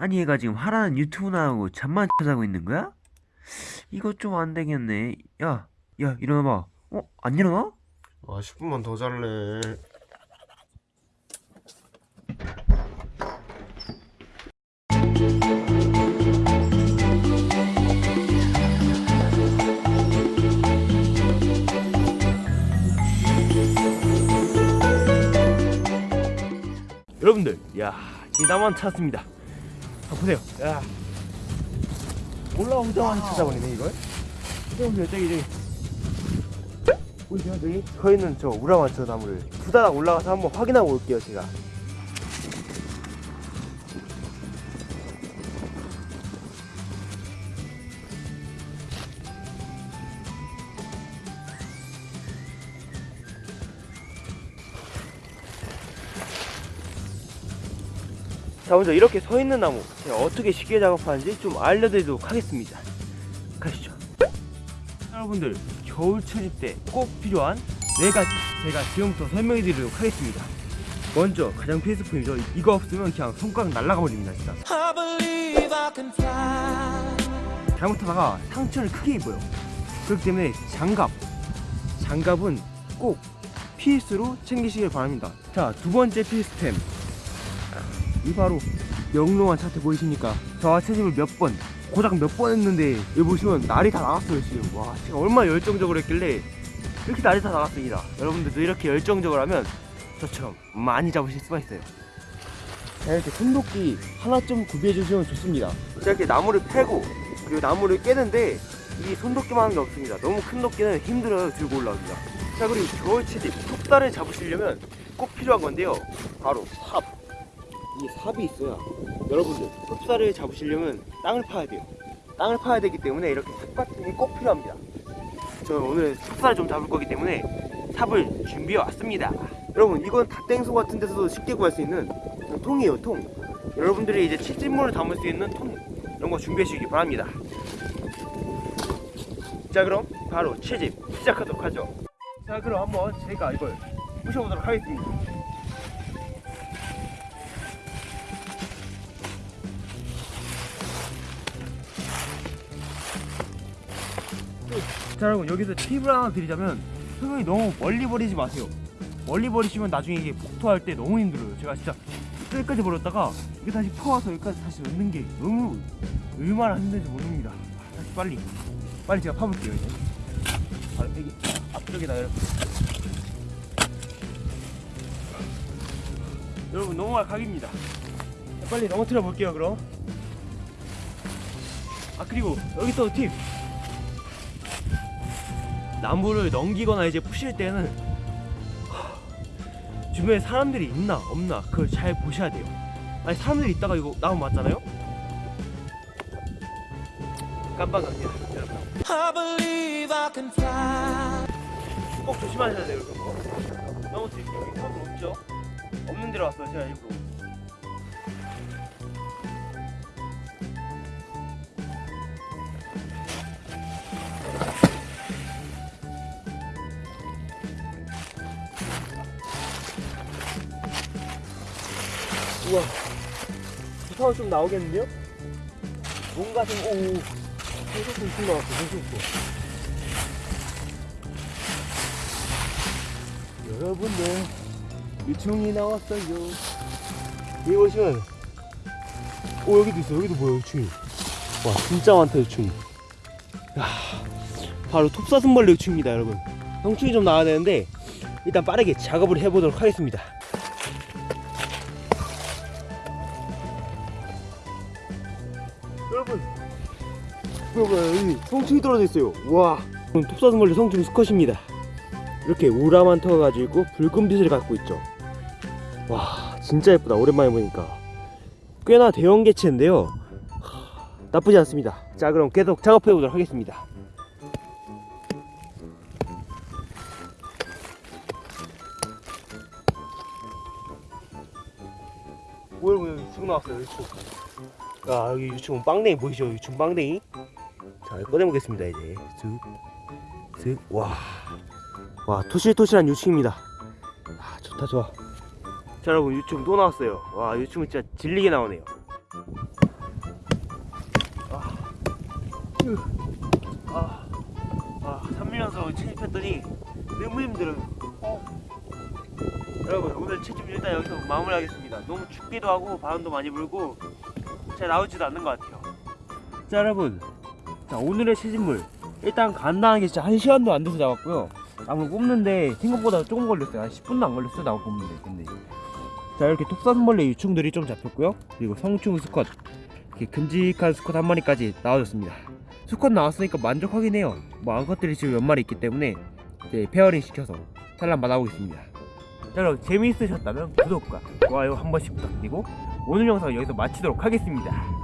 아니 얘가 지금 하라는 유튜브 나오고 잠만 자고 있는 거야? 이거 좀 안 되겠네. 야, 야 일어나봐. 어? 안 일어나? 아 10분만 더 잘래 여러분들 야 이나만 찾았습니다 아, 보세요. 야. 올라오자마자 찾아버리네 이걸? 저기 저기 저기? 보이세요 저기? 서 있는 저 우라마차 나무를. 두다닥 올라가서 한번 확인하고 올게요 제가 자 먼저 이렇게 서 있는 나무 제가 어떻게 쉽게 작업하는지 좀 알려드리도록 하겠습니다. 가시죠. 여러분들 겨울 철입 때 꼭 필요한 네 가지 제가 지금부터 설명해 드리도록 하겠습니다. 먼저 가장 필수품이죠. 이거 없으면 그냥 손가락 날아가 버립니다 진짜. 잘못하다가 상처를 크게 입어요. 그렇기 때문에 장갑. 장갑은 꼭 필수로 챙기시길 바랍니다. 자 두 번째 필수템 이 바로 영롱한 차트 보이십니까? 저와 채집을 몇 번, 고작 몇 번 했는데 여기 보시면 날이 다 나갔어요 지금. 와 제가 얼마나 열정적으로 했길래 이렇게 날이 다 나갔습니다. 여러분들도 이렇게 열정적으로 하면 저처럼 많이 잡으실 수가 있어요. 자 이렇게 손도끼 하나쯤 구비해 주시면 좋습니다. 자 이렇게 나무를 패고 그리고 나무를 깨는데 이 손도끼만 하는 게 없습니다. 너무 큰 도끼는 힘들어요 들고 올라오기가. 자 그리고 겨울 채집 톱다를 잡으시려면 꼭 필요한 건데요. 바로 삽 이 삽이 있어야 여러분들 흡사를 잡으시려면 땅을 파야 돼요. 땅을 파야 되기 때문에 이렇게 삽 같은 게 꼭 필요합니다. 저는 오늘 삽살을 좀 잡을 거기 때문에 삽을 준비해 왔습니다. 여러분 이건 닷땡소 같은 데서도 쉽게 구할 수 있는 통이에요 통. 여러분들이 이제 채집물을 담을 수 있는 통 이런 거 준비해 주시기 바랍니다. 자 그럼 바로 채집 시작하도록 하죠. 자 그럼 한번 제가 이걸 부셔보도록 하겠습니다 자 여러분 여기서 팁을 하나 드리자면 흙을 너무 멀리 버리지 마세요. 멀리 버리시면 나중에 이게 폭토할 때 너무 힘들어요. 제가 진짜 끝까지 버렸다가 이게 다시 퍼와서 여기까지 다시 넣는 게 너무 얼마나 힘든지 모릅니다. 다시 빨리 빨리 제가 파볼게요 이제. 바로 여기 앞쪽에다 이렇게. 여러분 넘어갈 각입니다. 빨리 넘어뜨려 볼게요 그럼. 아 그리고 여기 또 팁 나무를 넘기거나 이제 푸실 때는 하, 주변에 사람들이 있나 없나 그걸 잘 보셔야 돼요. 아니 사람들이 있다가 이거 나무 맞잖아요? 깜빡합니다 여러분. 꼭 조심하셔야 돼요 너무 지금 여기 사람 없죠? 없는 데로 왔어요 제가 일부러 우와. 부타운 좀 나오겠는데요? 뭔가 좀 오오. 생소도 있것 같고 생소도 여러분들 유충이 나왔어요. 여기 보시면 오 여기도 있어. 여기도 뭐야 유충이? 와 진짜 많다 유충이. 야 바로 톱사슴벌레 유충입니다 여러분. 성충이 좀 나와야 되는데 일단 빠르게 작업을 해보도록 하겠습니다 여러분. 여기 성충이 떨어져 있어요. 와. 톱사슴벌레 성충 수컷입니다. 이렇게 우라만 터가지고 있고 붉은 빛을 갖고 있죠. 와 진짜 예쁘다. 오랜만에 보니까. 꽤나 대형 개체인데요. 하, 나쁘지 않습니다. 자 그럼 계속 작업해 보도록 하겠습니다. 뭐야 뭐야 유충 나왔어요 유충 아 여기 유충 빵댕이 보이시죠? 유충 빵댕이? 자 꺼내보겠습니다 이제. 슥슥와. 와 토실토실한 유충입니다. 아 좋다 좋아. 자 여러분 유충 또 나왔어요. 와 유충은 진짜 질리게 나오네요. 아, 아, 3밀연속 채집했더니 너무 힘들어요. 어. 여러분 오늘 채집 일단 여기서 마무리하겠습니다. 너무 춥기도 하고 바람도 많이 불고 잘 나오지도 않는 것 같아요. 자 여러분, 자 오늘의 채집물 일단 간단하게 진짜 한 시간도 안 돼서 나왔고요. 나무 뽑는데 생각보다 조금 걸렸어요. 한 10분도 안 걸렸어요. 나무 뽑는데 근데 자 이렇게 톱사슴벌레 유충들이 좀 잡혔고요. 그리고 성충 수컷 이렇게 큼직한 수컷 한 마리까지 나와줬습니다. 수컷 나왔으니까 만족하긴 해요. 뭐 암컷들이 지금 몇 마리 있기 때문에 이제 pairing 시켜서 산란 받아보겠습니다. 자 여러분 재미있으셨다면 구독과 좋아요 한 번씩 부탁드리고 오늘 영상 여기서 마치도록 하겠습니다.